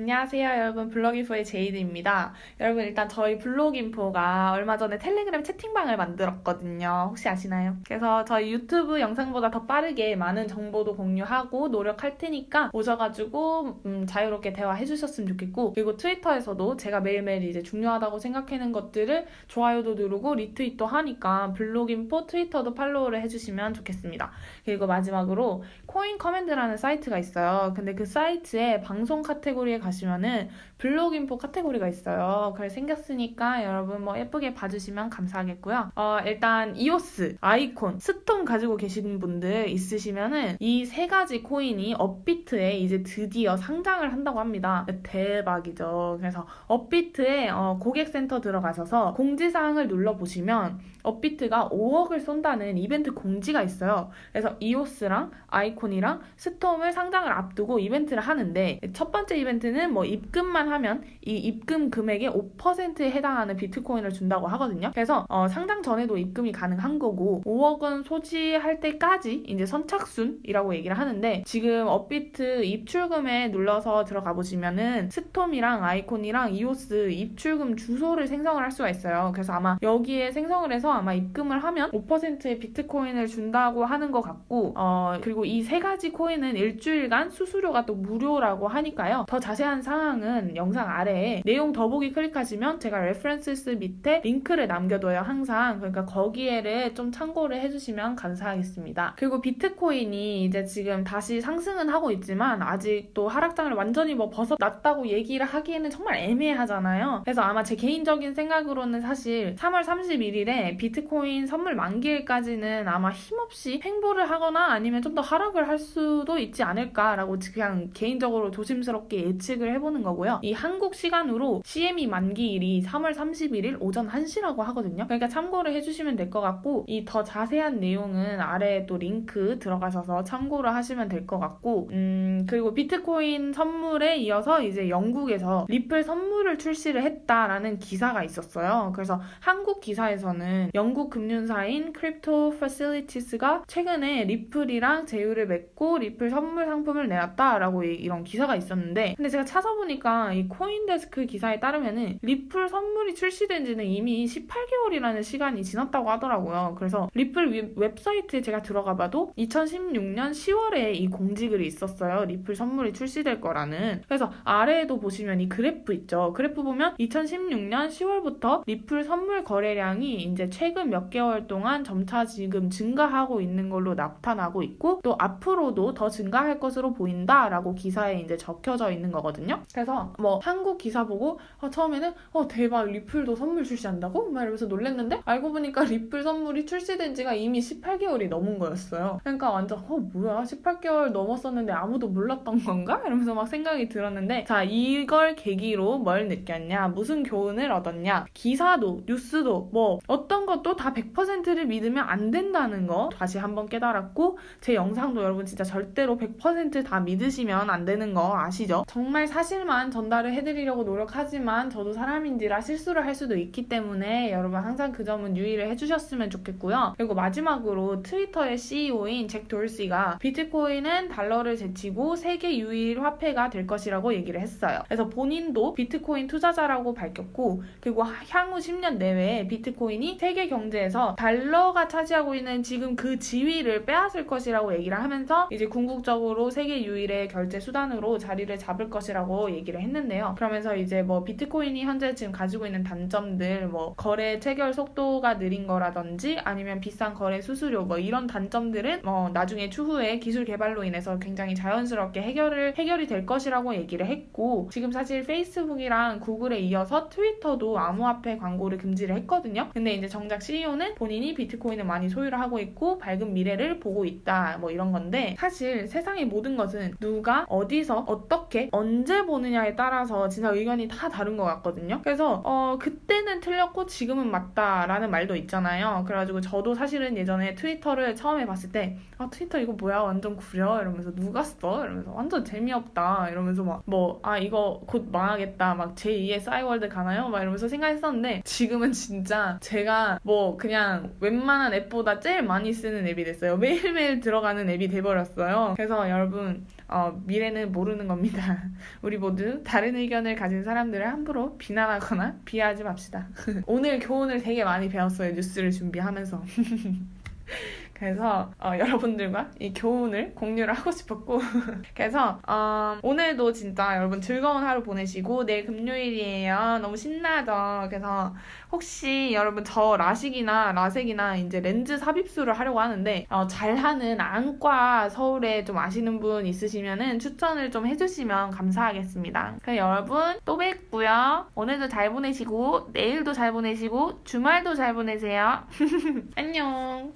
안녕하세요 여러분 블로깅포의 제이드입니다. 여러분 일단 저희 블로깅포가 얼마 전에 텔레그램 채팅방을 만들었거든요. 혹시 아시나요? 그래서 저희 유튜브 영상보다 더 빠르게 많은 정보도 공유하고 노력할 테니까 오셔가지고 음, 자유롭게 대화해 주셨으면 좋겠고 그리고 트위터에서도 제가 매일매일 이제 중요하다고 생각하는 것들을 좋아요도 누르고 리트윗도 하니까 블로깅포 트위터도 팔로우를 해주시면 좋겠습니다. 그리고 마지막으로 코인 커맨드라는 사이트가 있어요. 근데 그 사이트에 방송 카테고리에 가시면은 블로그 인포 카테고리가 있어요. 그래 생겼으니까 여러분 뭐 예쁘게 봐주시면 감사하겠고요. 어, 일단 이오스, 아이콘, 스톰 가지고 계신 분들 있으시면은 이 세 가지 코인이 업비트에 이제 드디어 상장을 한다고 합니다. 대박이죠. 그래서 업비트에 어, 고객센터 들어가셔서 공지사항을 눌러보시면 업비트가 5억을 쏜다는 이벤트 공지가 있어요. 그래서 이오스랑 아이콘이랑 스톰을 상장을 앞두고 이벤트를 하는데 첫 번째 이벤트 는 뭐 입금만 하면 이 입금 금액의 5%에 해당하는 비트코인을 준다고 하거든요. 그래서 어, 상장 전에도 입금이 가능한 거고 5억은 소진할 때까지 이제 선착순이라고 얘기를 하는데 지금 업비트 입출금에 눌러서 들어가 보시면은 스톰이랑 아이콘이랑 이오스 입출금 주소를 생성을 할 수가 있어요. 그래서 아마 여기에 생성을 해서 아마 입금을 하면 5%의 비트코인을 준다고 하는 것 같고 어, 그리고 이 세 가지 코인은 일주일간 수수료가 또 무료라고 하니까요. 더 자세 한 사항은 영상 아래에 내용 더보기 클릭하시면 제가 reference 밑에 링크를 남겨둬요. 항상 그러니까 거기에를 좀 참고를 해주시면 감사하겠습니다. 그리고 비트코인이 이제 지금 다시 상승은 하고 있지만 아직도 하락장을 완전히 뭐 벗어났다고 얘기를 하기에는 정말 애매하잖아요. 그래서 아마 제 개인적인 생각으로는 사실 3월 31일에 비트코인 선물 만기일까지는 아마 힘없이 횡보를 하거나 아니면 좀 더 하락을 할 수도 있지 않을까라고 그냥 개인적으로 조심스럽게 예측 을 해보는 거고요. 이 한국 시간으로 CME 만기일이 3월 31일 오전 1시라고 하거든요. 그러니까 참고를 해주시면 될 것 같고 이 더 자세한 내용은 아래에 또 링크 들어가셔서 참고를 하시면 될 것 같고 음 그리고 비트코인 선물에 이어서 이제 영국에서 리플 선물을 출시를 했다라는 기사가 있었어요. 그래서 한국 기사에서는 영국 금융사인 크립토 파실리티스가 최근에 리플이랑 제휴를 맺고 리플 선물 상품을 내놨다라고 이런 기사가 있었는데 근데 제가 찾아보니까 이 코인데스크 기사에 따르면은 리플 선물이 출시된 지는 이미 18개월이라는 시간이 지났다고 하더라고요. 그래서 리플 웹사이트에 제가 들어가 봐도 2016년 10월에 이 공지글이 있었어요. 리플 선물이 출시될 거라는. 그래서 아래에도 보시면 이 그래프 있죠. 그래프 보면 2016년 10월부터 리플 선물 거래량이 이제 최근 몇 개월 동안 점차 지금 증가하고 있는 걸로 나타나고 있고 또 앞으로도 더 증가할 것으로 보인다라고 기사에 이제 적혀져 있는 거거든요. 그래서 뭐 한국 기사 보고 어, 처음에는 어 대박 리플도 선물 출시한다고? 막 이러면서 놀랬는데 알고 보니까 리플 선물이 출시된 지가 이미 18개월이 넘은 거였어요. 그러니까 완전 어 뭐야 18개월 넘었었는데 아무도 몰랐던 건가? 이러면서 막 생각이 들었는데 자 이걸 계기로 뭘 느꼈냐 무슨 교훈을 얻었냐 기사도 뉴스도 뭐 어떤 것도 다 100%를 믿으면 안 된다는 거 다시 한번 깨달았고 제 영상도 여러분 진짜 절대로 100%다 믿으시면 안 되는 거 아시죠? 정말 사실만 전달을 해드리려고 노력하지만 저도 사람인지라 실수를 할 수도 있기 때문에 여러분 항상 그 점은 유의를 해주셨으면 좋겠고요. 그리고 마지막으로 트위터의 CEO인 잭 돌시가 비트코인은 달러를 제치고 세계 유일 화폐가 될 것이라고 얘기를 했어요. 그래서 본인도 비트코인 투자자라고 밝혔고 그리고 향후 10년 내외에 비트코인이 세계 경제에서 달러가 차지하고 있는 지금 그 지위를 빼앗을 것이라고 얘기를 하면서 이제 궁극적으로 세계 유일의 결제 수단으로 자리를 잡을 것이라고 얘기를 했는데요. 그러면서 이제 뭐 비트코인이 현재 지금 가지고 있는 단점들 뭐 거래 체결 속도가 느린 거라든지 아니면 비싼 거래 수수료 뭐 이런 단점들은 뭐 나중에 추후에 기술 개발로 인해서 굉장히 자연스럽게 해결을 해결이 될 것이라고 얘기를 했고 지금 사실 페이스북이랑 구글에 이어서 트위터도 암호화폐 광고를 금지를 했거든요. 근데 이제 정작 CEO는 본인이 비트코인을 많이 소유를 하고 있고 밝은 미래를 보고 있다 뭐 이런 건데 사실 세상의 모든 것은 누가 어디서 어떻게 언제 보느냐에 따라서 진짜 의견이 다 다른 것 같거든요. 그래서 어 그때는 틀렸고 지금은 맞다라는 말도 있잖아요. 그래가지고 저도 사실은 예전에 트위터를 처음에 봤을 때 아 트위터 이거 뭐야 완전 구려 이러면서 누가 써 이러면서 완전 재미없다 이러면서 막 뭐 아 이거 곧 망하겠다 막 제2의 싸이월드 가나요? 막 이러면서 생각했었는데 지금은 진짜 제가 뭐 그냥 웬만한 앱보다 제일 많이 쓰는 앱이 됐어요. 매일매일 들어가는 앱이 돼버렸어요. 그래서 여러분 어, 미래는 모르는 겁니다. 우리 모두 다른 의견을 가진 사람들을 함부로 비난하거나 비하하지 맙시다. 오늘 교훈을 되게 많이 배웠어요. 뉴스를 준비하면서. 그래서 어, 여러분들과 이 교훈을 공유를 하고 싶었고. 그래서 어, 오늘도 진짜 여러분 즐거운 하루 보내시고 내일 금요일이에요. 너무 신나죠? 그래서 혹시 여러분 저 라식이나 라섹이나 이제 렌즈 삽입술을 하려고 하는데 어, 잘하는 안과 서울에 좀 아시는 분 있으시면은 추천을 좀 해주시면 감사하겠습니다. 그럼 여러분 또 뵙고요. 오늘도 잘 보내시고 내일도 잘 보내시고 주말도 잘 보내세요. 안녕